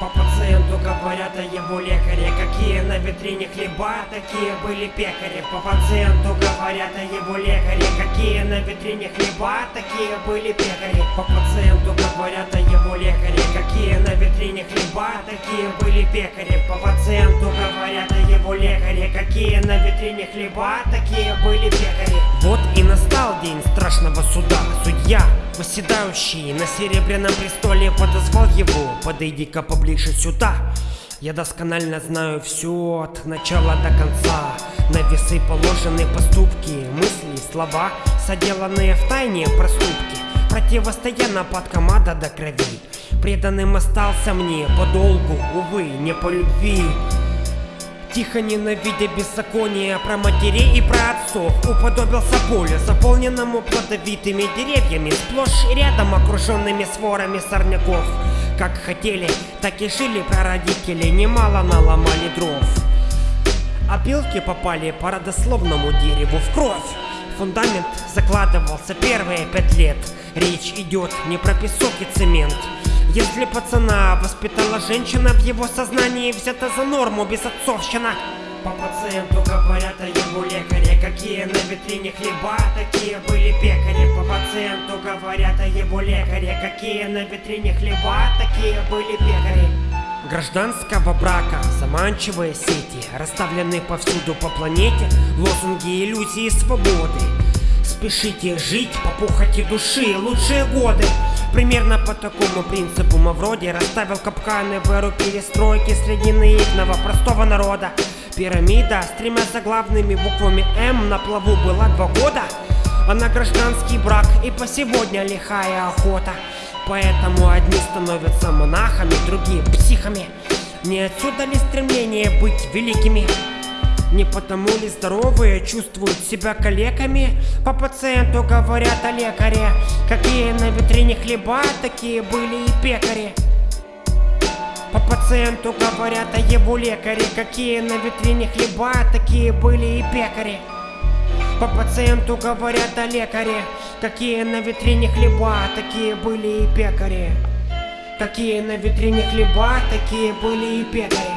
По пациенту говорят о его лекаре Какие на витрине хлеба, такие были пекари. По пациенту говорят о его лекаре Какие на витрине хлеба, такие были пекари. По пациенту говорят о его лекаре Какие на витрине хлеба, такие были пекари. По пациенту говорят о его лекаре Какие на витрине хлеба, такие были пекари. Вот и настал день страшного суда. Судья, восседающий на серебряном престоле Подозвал его, подойди-ка поближе сюда. Я досконально знаю все от начала до конца. На весы положены поступки, мысли, слова Соделанные в тайне проступки. Противостоя нападкам ада до крови. Преданным остался мне подолгу, увы, не по любви Тихо ненавидя беззаконие про матерей и про отцов Уподобился полю, заполненному плодовитыми деревьями Сплошь и рядом окруженными сворами сорняков. Как хотели, так и жили прародители Немало наломали дров. Опилки попали по родословному дереву в кровь. Фундамент закладывался первые пять лет. Речь идет не про песок и цемент если пацана воспитала женщина, в его сознании взята за норму безотцовщина. По пациенту говорят о его лекаре, какие на витрине хлеба, такие были пекари. По пациенту говорят о его лекаре, какие на витрине хлеба, такие были пекари. Гражданского брака, заманчивые сети, расставлены повсюду по планете, лозунги иллюзии свободы. Спешите жить по похоти души, лучшие годы. Примерно по такому принципу Мавроди расставил капканы в эру перестройки среди наивного простого народа. Пирамида с тремя заглавными буквами М на плаву была два года, а на гражданский брак и по сегодня лихая охота. Поэтому одни становятся монахами, другие психами. Не отсюда ли стремление быть великими? Не потому ли здоровые чувствуют себя калеками? По пациенту говорят о лекаре. Какие на витрине хлеба, такие были и пекари. По пациенту говорят о его лекаре. Какие на витрине хлеба, такие были и пекари. По пациенту говорят о лекаре. Какие на витрине хлеба, такие были и пекари. Какие на витрине хлеба, такие были и пекари